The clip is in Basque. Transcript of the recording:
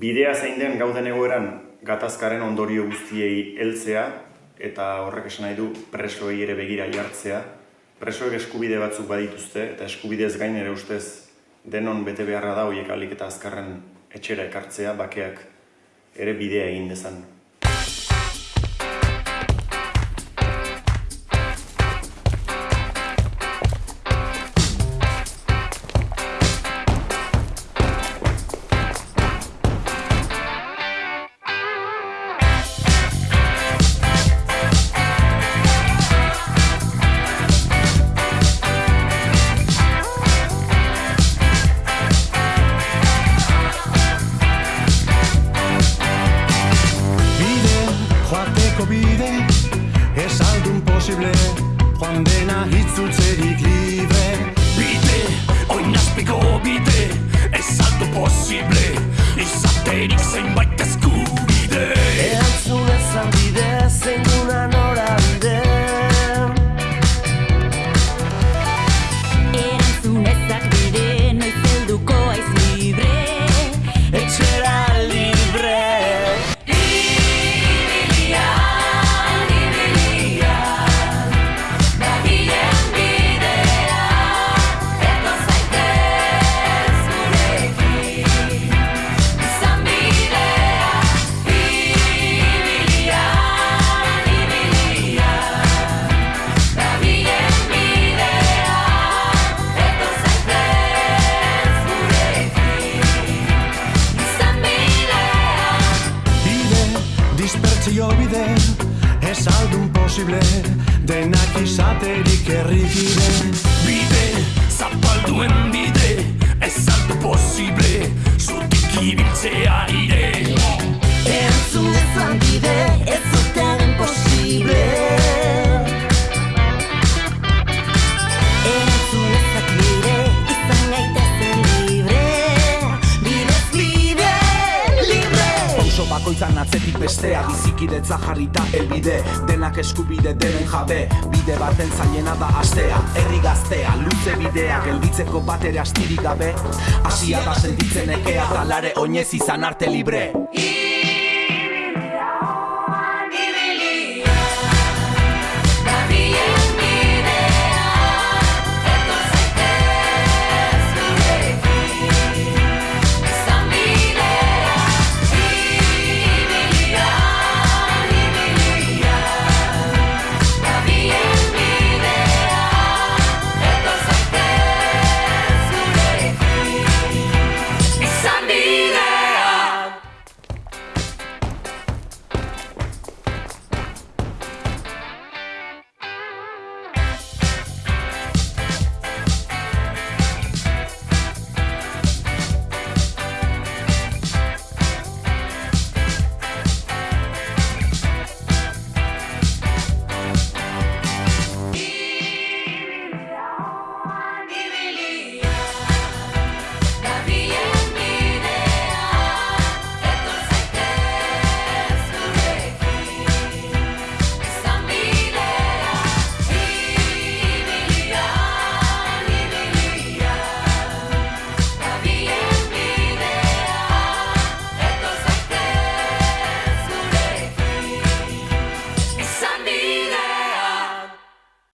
bidea zein den gauden egoeran gatazkaren ondorio guztiei heltzea eta horrek esan nahi du presoei ere begira jartzea. Presoek eskubide batzuk badituzte eta eskubidez gain ere ustez denon bete beharra da hoiek alik eta azkarren etxera ekartzea bakeak ere bidea egin dezan. Posible. Joan dena hitzultzerik libre. Bide, oinazpiko bide Ez Ez aldun posible Denak izaterik errikide Bide, zapalduen bide bakoitzan atzetik bestea Bizikidetza jarrita elbide Denak eskubide denen jabe Bide baten zailena da astea. Herri gaztea, luze bidea Gelditzeko batere astirik gabe. Asia da sentitzen ekea Talare oinez izan arte libre